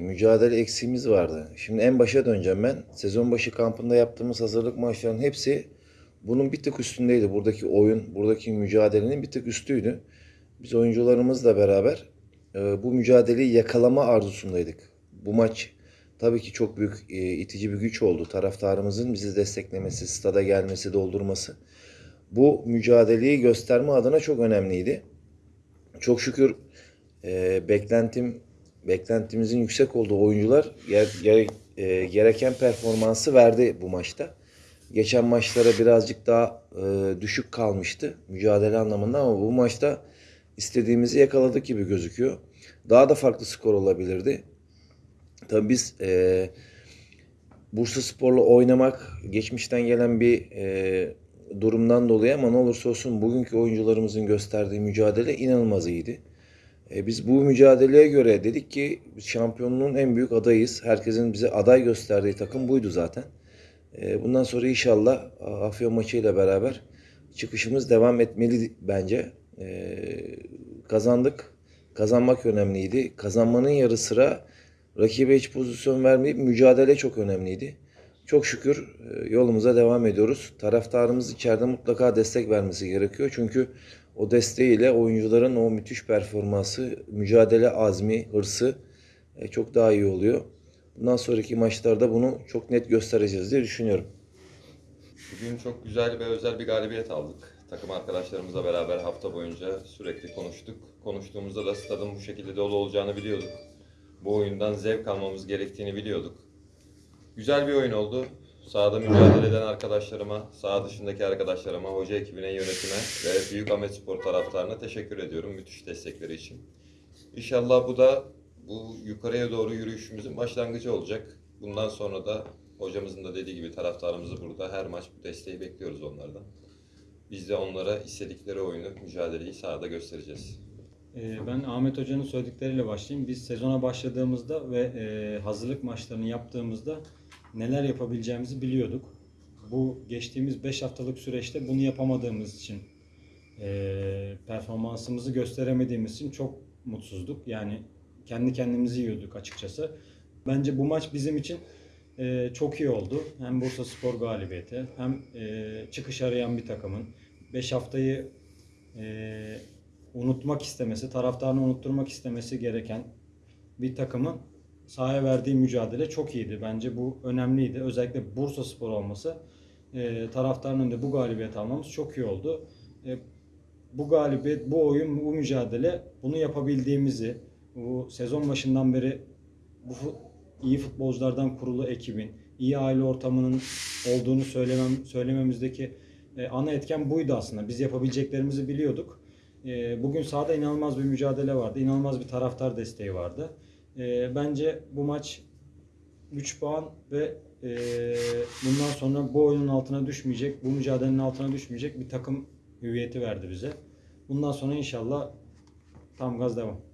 Mücadele eksiğimiz vardı. Şimdi en başa döneceğim ben. Sezon başı kampında yaptığımız hazırlık maçlarının hepsi bunun bir tık üstündeydi. Buradaki oyun, buradaki mücadelenin bir tık üstüydü. Biz oyuncularımızla beraber e, bu mücadeleyi yakalama arzusundaydık. Bu maç tabii ki çok büyük e, itici bir güç oldu. Taraftarımızın bizi desteklemesi, stada gelmesi, doldurması. Bu mücadeleyi gösterme adına çok önemliydi. Çok şükür e, beklentim beklentimizin yüksek olduğu oyuncular ger- gere- e, gereken performansı verdi bu maçta. Geçen maçlara birazcık daha e, düşük kalmıştı mücadele anlamında ama bu maçta istediğimizi yakaladık gibi gözüküyor. Daha da farklı skor olabilirdi. Tabii biz e, Bursa Spor'la oynamak geçmişten gelen bir e, durumdan dolayı ama ne olursa olsun bugünkü oyuncularımızın gösterdiği mücadele inanılmaz iyiydi. E, biz bu mücadeleye göre dedik ki şampiyonluğun en büyük adayız. Herkesin bize aday gösterdiği takım buydu zaten. E, bundan sonra inşallah A- Afyon maçıyla beraber çıkışımız devam etmeli bence. E, kazandık. Kazanmak önemliydi. Kazanmanın yarı sıra rakibe hiç pozisyon vermeyip mücadele çok önemliydi. Çok şükür e, yolumuza devam ediyoruz. Taraftarımız içeride mutlaka destek vermesi gerekiyor. Çünkü o desteğiyle oyuncuların o müthiş performansı, mücadele azmi, hırsı e, çok daha iyi oluyor. Bundan sonraki maçlarda bunu çok net göstereceğiz diye düşünüyorum. Bugün çok güzel ve özel bir galibiyet aldık. Takım arkadaşlarımızla beraber hafta boyunca sürekli konuştuk. Konuştuğumuzda da stadın bu şekilde dolu olacağını biliyorduk. Bu oyundan zevk almamız gerektiğini biliyorduk. Güzel bir oyun oldu. Sahada mücadele eden arkadaşlarıma, saha dışındaki arkadaşlarıma, hoca ekibine, yönetime ve Büyük Ahmet Spor taraftarına teşekkür ediyorum müthiş destekleri için. İnşallah bu da bu yukarıya doğru yürüyüşümüzün başlangıcı olacak. Bundan sonra da hocamızın da dediği gibi taraftarımızı burada her maç bu desteği bekliyoruz onlardan. Biz de onlara istedikleri oyunu, mücadeleyi sahada göstereceğiz. Ee, Ben Ahmet Hoca'nın söyledikleriyle başlayayım. Biz sezona başladığımızda ve e, hazırlık maçlarını yaptığımızda neler yapabileceğimizi biliyorduk. Bu geçtiğimiz 5 haftalık süreçte bunu yapamadığımız için, e, performansımızı gösteremediğimiz için çok mutsuzduk. Yani kendi kendimizi yiyorduk açıkçası. Bence bu maç bizim için e, çok iyi oldu. Hem Bursa Spor galibiyeti hem e, çıkış arayan bir takımın 5 haftayı e, unutmak istemesi, taraftarını unutturmak istemesi gereken bir takımın sahaya verdiği mücadele çok iyiydi. Bence bu önemliydi. Özellikle Bursa Spor olması e, taraftarın önünde bu galibiyet almamız çok iyi oldu. E, bu galibiyet, bu oyun, bu mücadele bunu yapabildiğimizi, bu sezon başından beri bu iyi futbolculardan kurulu ekibin, iyi aile ortamının olduğunu söylemem, söylememizdeki e, ana etken buydu aslında. Biz yapabileceklerimizi biliyorduk. E, bugün sahada inanılmaz bir mücadele vardı. inanılmaz bir taraftar desteği vardı. E, bence bu maç 3 puan ve e, bundan sonra bu oyunun altına düşmeyecek, bu mücadelenin altına düşmeyecek bir takım hüviyeti verdi bize. Bundan sonra inşallah tam gaz devam.